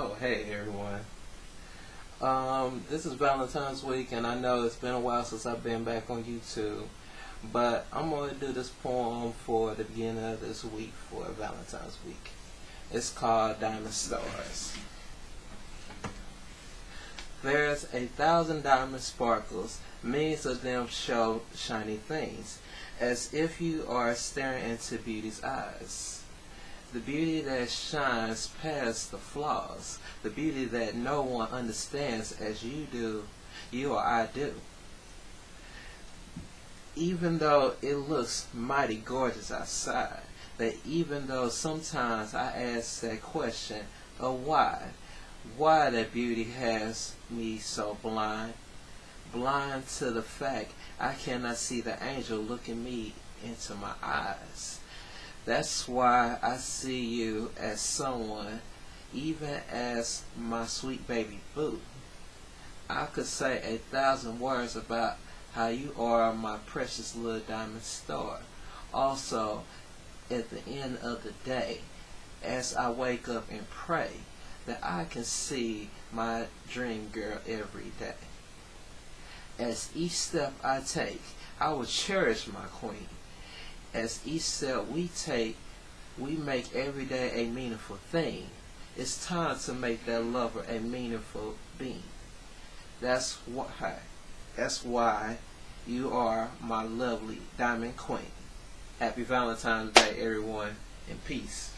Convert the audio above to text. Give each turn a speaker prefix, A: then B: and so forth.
A: Oh, hey everyone. Um, this is Valentine's week, and I know it's been a while since I've been back on YouTube, but I'm going to do this poem for the beginning of this week for Valentine's week. It's called Diamond Stars. There's a thousand diamond sparkles, millions of them show shiny things, as if you are staring into beauty's eyes the beauty that shines past the flaws, the beauty that no one understands as you do, you or I do. Even though it looks mighty gorgeous outside, that even though sometimes I ask that question of why, why that beauty has me so blind, blind to the fact I cannot see the angel looking me into my eyes. That's why I see you as someone, even as my sweet baby boo. I could say a thousand words about how you are my precious little diamond star. Also, at the end of the day, as I wake up and pray, that I can see my dream girl every day. As each step I take, I will cherish my queen as each step we take, we make every day a meaningful thing. It's time to make that lover a meaningful being. That's why, that's why you are my lovely diamond queen. Happy Valentine's Day, everyone, and peace.